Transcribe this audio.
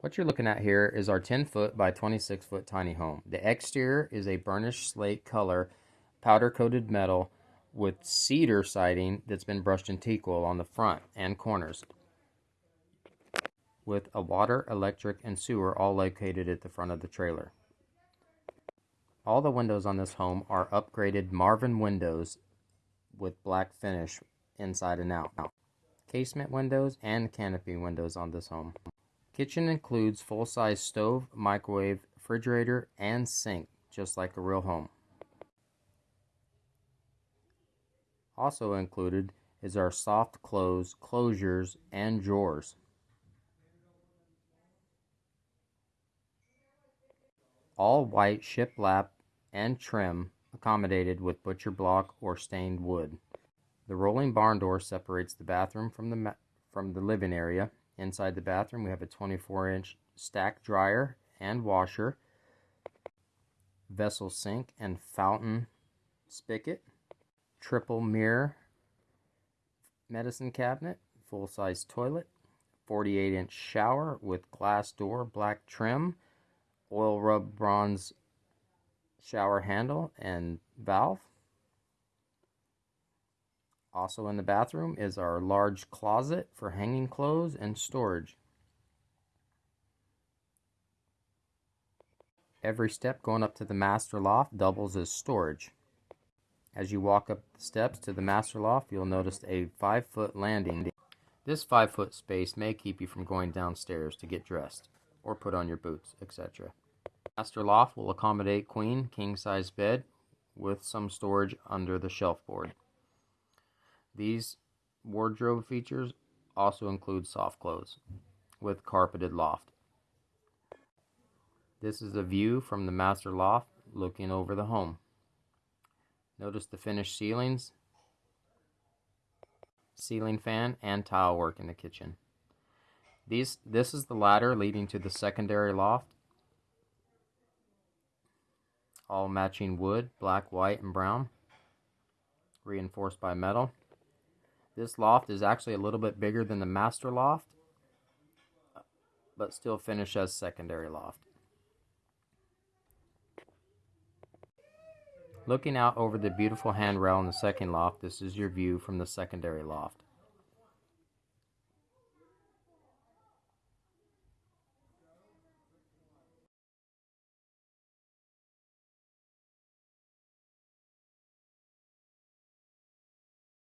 What you're looking at here is our 10 foot by 26 foot tiny home. The exterior is a burnished slate color powder coated metal with cedar siding that's been brushed in teak oil on the front and corners with a water, electric, and sewer all located at the front of the trailer. All the windows on this home are upgraded Marvin windows with black finish inside and out. Casement windows and canopy windows on this home. Kitchen includes full-size stove, microwave, refrigerator, and sink, just like a real home. Also included is our soft close closures and drawers. All white shiplap and trim accommodated with butcher block or stained wood. The rolling barn door separates the bathroom from the from the living area. Inside the bathroom, we have a 24-inch stack dryer and washer, vessel sink and fountain spigot, triple mirror medicine cabinet, full-size toilet, 48-inch shower with glass door, black trim, oil rub bronze shower handle and valve. Also in the bathroom is our large closet for hanging clothes and storage. Every step going up to the master loft doubles as storage. As you walk up the steps to the master loft, you'll notice a 5 foot landing. This 5 foot space may keep you from going downstairs to get dressed or put on your boots, etc. Master loft will accommodate queen king size bed with some storage under the shelf board. These wardrobe features also include soft clothes with carpeted loft. This is a view from the master loft looking over the home. Notice the finished ceilings, ceiling fan, and tile work in the kitchen. These, this is the ladder leading to the secondary loft all matching wood, black, white, and brown, reinforced by metal. This loft is actually a little bit bigger than the master loft, but still finished as secondary loft. Looking out over the beautiful handrail in the second loft, this is your view from the secondary loft.